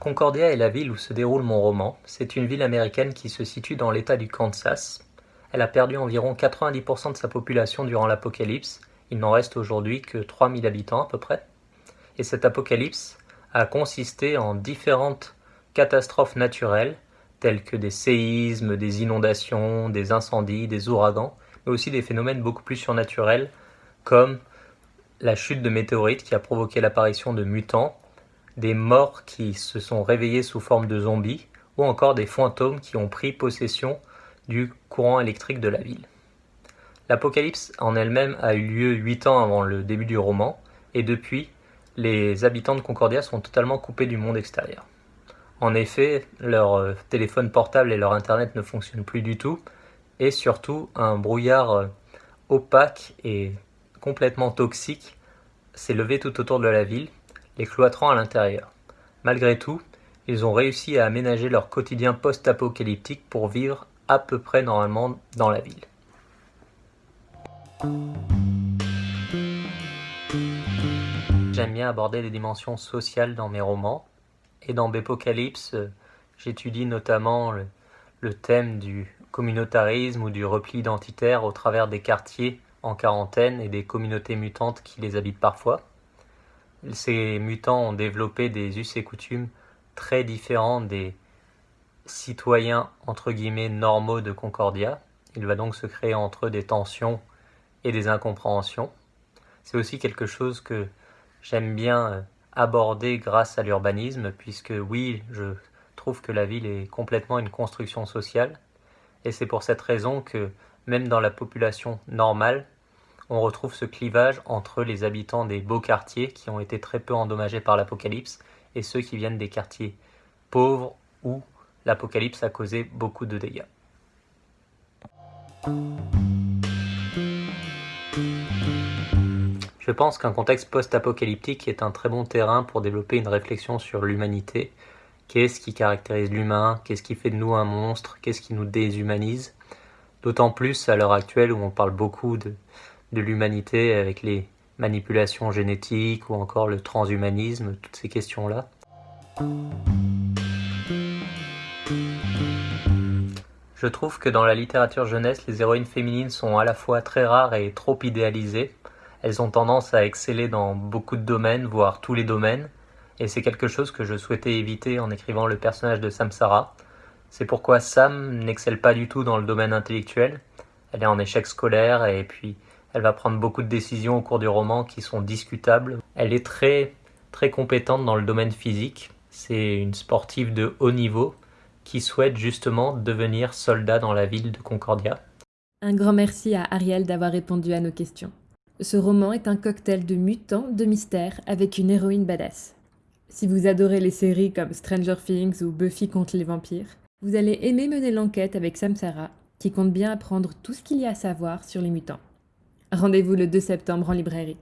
Concordia est la ville où se déroule mon roman. C'est une ville américaine qui se situe dans l'État du Kansas. Elle a perdu environ 90% de sa population durant l'apocalypse. Il n'en reste aujourd'hui que 3000 habitants à peu près. Et cet apocalypse a consisté en différentes catastrophes naturelles, telles que des séismes, des inondations, des incendies, des ouragans, mais aussi des phénomènes beaucoup plus surnaturels, comme la chute de météorites qui a provoqué l'apparition de mutants, des morts qui se sont réveillés sous forme de zombies, ou encore des fantômes qui ont pris possession du courant électrique de la ville. L'apocalypse en elle-même a eu lieu huit ans avant le début du roman, et depuis, les habitants de Concordia sont totalement coupés du monde extérieur. En effet, leur euh, téléphone portable et leur internet ne fonctionnent plus du tout, et surtout un brouillard euh, opaque et complètement toxique s'est levé tout autour de la ville, les cloîtrant à l'intérieur. Malgré tout, ils ont réussi à aménager leur quotidien post-apocalyptique pour vivre à peu près normalement dans la ville. J'aime bien aborder les dimensions sociales dans mes romans, et dans Bépocalypse, j'étudie notamment le, le thème du communautarisme ou du repli identitaire au travers des quartiers en quarantaine et des communautés mutantes qui les habitent parfois. Ces mutants ont développé des us et coutumes très différents des citoyens entre guillemets normaux de Concordia. Il va donc se créer entre eux des tensions et des incompréhensions. C'est aussi quelque chose que j'aime bien euh, aborder grâce à l'urbanisme, puisque oui, je trouve que la ville est complètement une construction sociale, et c'est pour cette raison que même dans la population normale, on retrouve ce clivage entre les habitants des beaux quartiers qui ont été très peu endommagés par l'apocalypse et ceux qui viennent des quartiers pauvres où l'apocalypse a causé beaucoup de dégâts. Je pense qu'un contexte post-apocalyptique est un très bon terrain pour développer une réflexion sur l'humanité. Qu'est-ce qui caractérise l'humain? Qu'est-ce qui fait de nous un monstre? Qu'est-ce qui nous déshumanise? D'autant plus à l'heure actuelle où on parle beaucoup de, l'humanité avec les manipulations génétiques ou encore le transhumanisme, toutes ces questions-là. Je trouve que dans la littérature jeunesse, les héroïnes féminines sont à la fois très rares et trop idéalisées. Elles ont tendance à exceller dans beaucoup de domaines, voire tous les domaines, et c'est quelque chose que je souhaitais éviter en écrivant le personnage de Samsara. C'est pourquoi Sam n'excelle pas du tout dans le domaine intellectuel. Elle est en échec scolaire et puis elle va prendre beaucoup de décisions au cours du roman qui sont discutables. Elle est très très compétente dans le domaine physique. C'est une sportive de haut niveau qui souhaite justement devenir soldat dans la ville de Concordia. Un grand merci à Ariel d'avoir répondu à nos questions. Ce roman est un cocktail de mutants, de mystères, avec une héroïne badass. Si vous adorez les séries comme Stranger Things ou Buffy contre les vampires, vous allez aimer mener l'enquête avec Samsara, qui compte bien apprendre tout ce qu'il y a à savoir sur les mutants. Rendez-vous le 2 septembre en librairie.